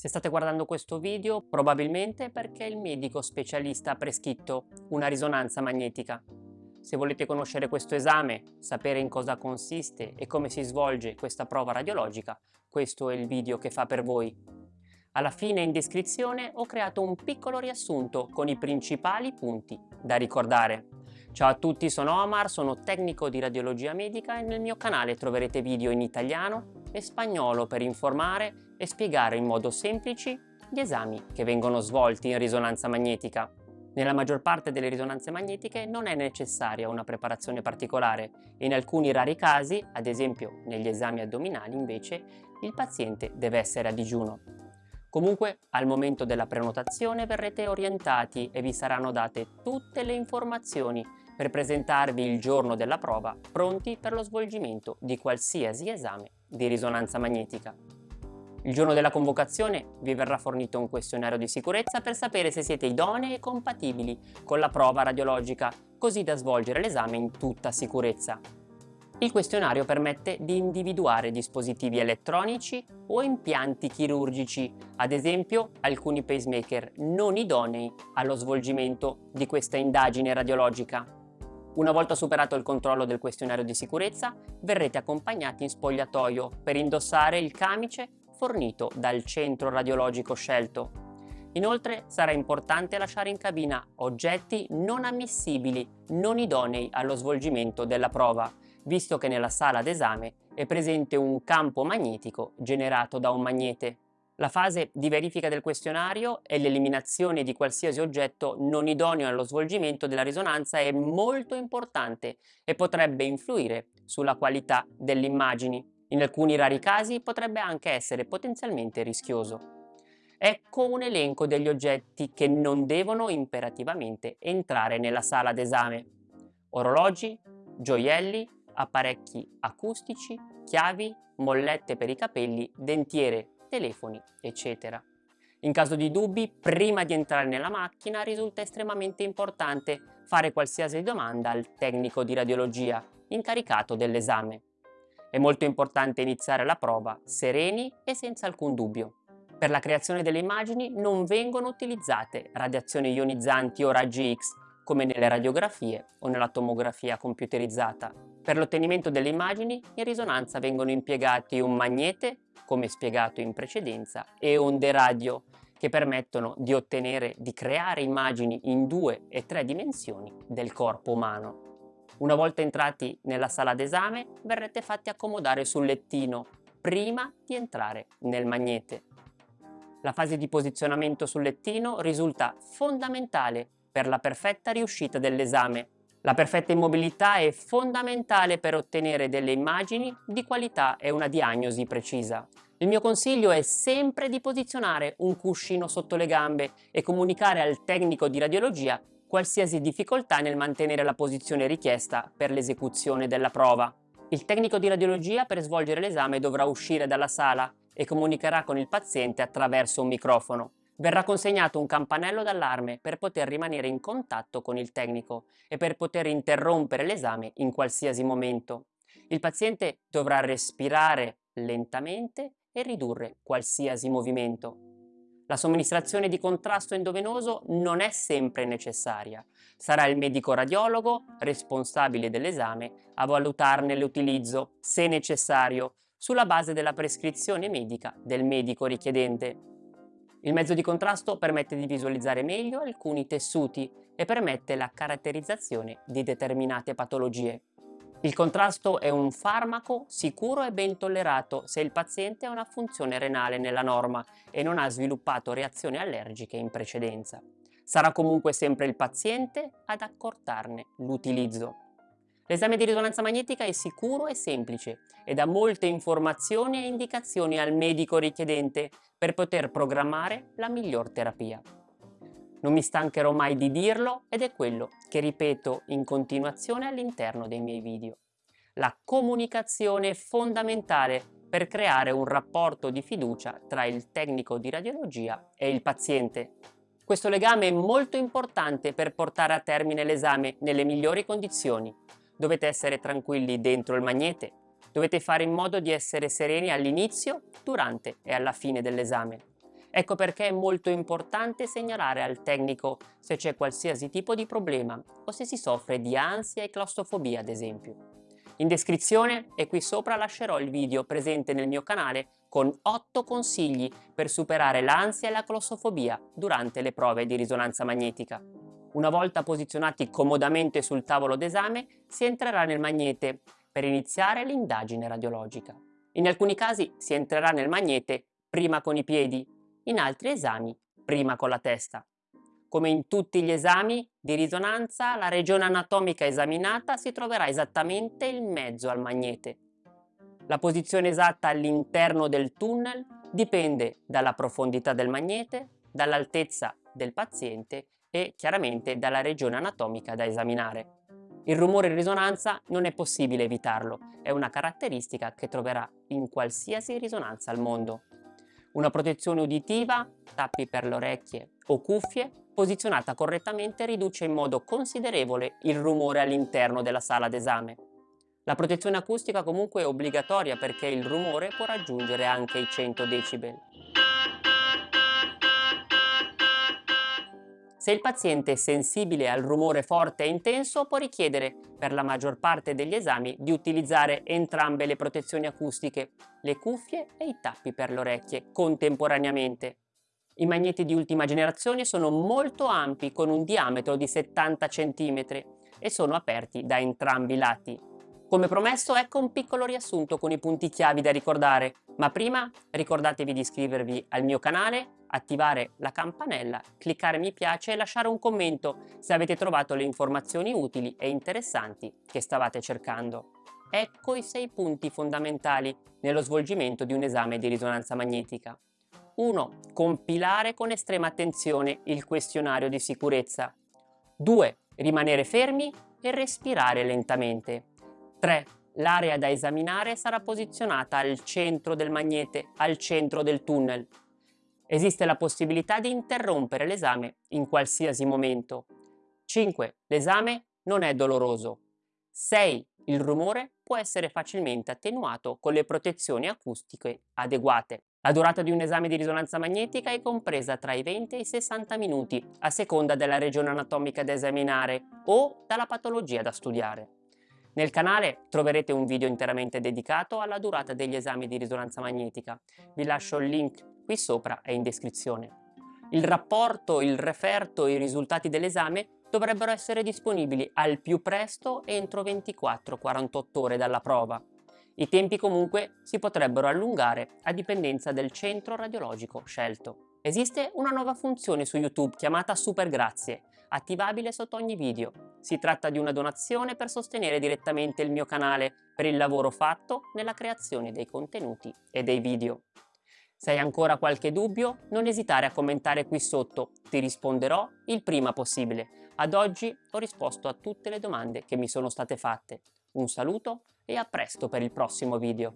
Se state guardando questo video probabilmente perché il medico specialista ha prescritto una risonanza magnetica. Se volete conoscere questo esame, sapere in cosa consiste e come si svolge questa prova radiologica, questo è il video che fa per voi. Alla fine in descrizione ho creato un piccolo riassunto con i principali punti da ricordare. Ciao a tutti, sono Omar, sono tecnico di radiologia medica e nel mio canale troverete video in italiano e spagnolo per informare e spiegare in modo semplice gli esami che vengono svolti in risonanza magnetica. Nella maggior parte delle risonanze magnetiche non è necessaria una preparazione particolare e in alcuni rari casi, ad esempio negli esami addominali invece, il paziente deve essere a digiuno. Comunque al momento della prenotazione verrete orientati e vi saranno date tutte le informazioni per presentarvi il giorno della prova pronti per lo svolgimento di qualsiasi esame di risonanza magnetica. Il giorno della convocazione vi verrà fornito un questionario di sicurezza per sapere se siete idonei e compatibili con la prova radiologica, così da svolgere l'esame in tutta sicurezza. Il questionario permette di individuare dispositivi elettronici o impianti chirurgici, ad esempio alcuni pacemaker non idonei allo svolgimento di questa indagine radiologica. Una volta superato il controllo del questionario di sicurezza, verrete accompagnati in spogliatoio per indossare il camice fornito dal centro radiologico scelto. Inoltre sarà importante lasciare in cabina oggetti non ammissibili, non idonei allo svolgimento della prova, visto che nella sala d'esame è presente un campo magnetico generato da un magnete. La fase di verifica del questionario e l'eliminazione di qualsiasi oggetto non idoneo allo svolgimento della risonanza è molto importante e potrebbe influire sulla qualità delle immagini. In alcuni rari casi potrebbe anche essere potenzialmente rischioso. Ecco un elenco degli oggetti che non devono imperativamente entrare nella sala d'esame. Orologi, gioielli, apparecchi acustici, chiavi, mollette per i capelli, dentiere, telefoni, eccetera. In caso di dubbi, prima di entrare nella macchina risulta estremamente importante fare qualsiasi domanda al tecnico di radiologia incaricato dell'esame. È molto importante iniziare la prova sereni e senza alcun dubbio. Per la creazione delle immagini non vengono utilizzate radiazioni ionizzanti o raggi X come nelle radiografie o nella tomografia computerizzata. Per l'ottenimento delle immagini in risonanza vengono impiegati un magnete, come spiegato in precedenza, e onde radio, che permettono di ottenere, di creare immagini in due e tre dimensioni del corpo umano. Una volta entrati nella sala d'esame verrete fatti accomodare sul lettino prima di entrare nel magnete. La fase di posizionamento sul lettino risulta fondamentale per la perfetta riuscita dell'esame. La perfetta immobilità è fondamentale per ottenere delle immagini di qualità e una diagnosi precisa. Il mio consiglio è sempre di posizionare un cuscino sotto le gambe e comunicare al tecnico di radiologia qualsiasi difficoltà nel mantenere la posizione richiesta per l'esecuzione della prova. Il tecnico di radiologia per svolgere l'esame dovrà uscire dalla sala e comunicherà con il paziente attraverso un microfono verrà consegnato un campanello d'allarme per poter rimanere in contatto con il tecnico e per poter interrompere l'esame in qualsiasi momento. Il paziente dovrà respirare lentamente e ridurre qualsiasi movimento. La somministrazione di contrasto endovenoso non è sempre necessaria. Sarà il medico radiologo, responsabile dell'esame, a valutarne l'utilizzo, se necessario, sulla base della prescrizione medica del medico richiedente. Il mezzo di contrasto permette di visualizzare meglio alcuni tessuti e permette la caratterizzazione di determinate patologie. Il contrasto è un farmaco sicuro e ben tollerato se il paziente ha una funzione renale nella norma e non ha sviluppato reazioni allergiche in precedenza. Sarà comunque sempre il paziente ad accortarne l'utilizzo. L'esame di risonanza magnetica è sicuro e semplice e dà molte informazioni e indicazioni al medico richiedente per poter programmare la miglior terapia. Non mi stancherò mai di dirlo ed è quello che ripeto in continuazione all'interno dei miei video. La comunicazione è fondamentale per creare un rapporto di fiducia tra il tecnico di radiologia e il paziente. Questo legame è molto importante per portare a termine l'esame nelle migliori condizioni dovete essere tranquilli dentro il magnete, dovete fare in modo di essere sereni all'inizio, durante e alla fine dell'esame. Ecco perché è molto importante segnalare al tecnico se c'è qualsiasi tipo di problema o se si soffre di ansia e claustrofobia ad esempio. In descrizione e qui sopra lascerò il video presente nel mio canale con 8 consigli per superare l'ansia e la claustrofobia durante le prove di risonanza magnetica. Una volta posizionati comodamente sul tavolo d'esame si entrerà nel magnete per iniziare l'indagine radiologica. In alcuni casi si entrerà nel magnete prima con i piedi in altri esami prima con la testa. Come in tutti gli esami di risonanza, la regione anatomica esaminata si troverà esattamente in mezzo al magnete. La posizione esatta all'interno del tunnel dipende dalla profondità del magnete, dall'altezza del paziente e chiaramente dalla regione anatomica da esaminare. Il rumore in risonanza non è possibile evitarlo, è una caratteristica che troverà in qualsiasi risonanza al mondo. Una protezione uditiva, tappi per le orecchie o cuffie, posizionata correttamente riduce in modo considerevole il rumore all'interno della sala d'esame. La protezione acustica comunque è obbligatoria perché il rumore può raggiungere anche i 100 decibel. Se il paziente è sensibile al rumore forte e intenso può richiedere, per la maggior parte degli esami, di utilizzare entrambe le protezioni acustiche, le cuffie e i tappi per le orecchie, contemporaneamente. I magneti di ultima generazione sono molto ampi con un diametro di 70 cm e sono aperti da entrambi i lati. Come promesso ecco un piccolo riassunto con i punti chiavi da ricordare, ma prima ricordatevi di iscrivervi al mio canale, attivare la campanella, cliccare mi piace e lasciare un commento se avete trovato le informazioni utili e interessanti che stavate cercando. Ecco i sei punti fondamentali nello svolgimento di un esame di risonanza magnetica. 1. Compilare con estrema attenzione il questionario di sicurezza. 2. Rimanere fermi e respirare lentamente. 3. L'area da esaminare sarà posizionata al centro del magnete, al centro del tunnel. Esiste la possibilità di interrompere l'esame in qualsiasi momento. 5. L'esame non è doloroso. 6. Il rumore può essere facilmente attenuato con le protezioni acustiche adeguate. La durata di un esame di risonanza magnetica è compresa tra i 20 e i 60 minuti, a seconda della regione anatomica da esaminare o dalla patologia da studiare. Nel canale troverete un video interamente dedicato alla durata degli esami di risonanza magnetica. Vi lascio il link qui sopra e in descrizione. Il rapporto, il referto e i risultati dell'esame dovrebbero essere disponibili al più presto entro 24-48 ore dalla prova. I tempi comunque si potrebbero allungare a dipendenza del centro radiologico scelto. Esiste una nuova funzione su YouTube chiamata Super Grazie, attivabile sotto ogni video. Si tratta di una donazione per sostenere direttamente il mio canale per il lavoro fatto nella creazione dei contenuti e dei video. Se hai ancora qualche dubbio, non esitare a commentare qui sotto, ti risponderò il prima possibile. Ad oggi ho risposto a tutte le domande che mi sono state fatte. Un saluto e a presto per il prossimo video.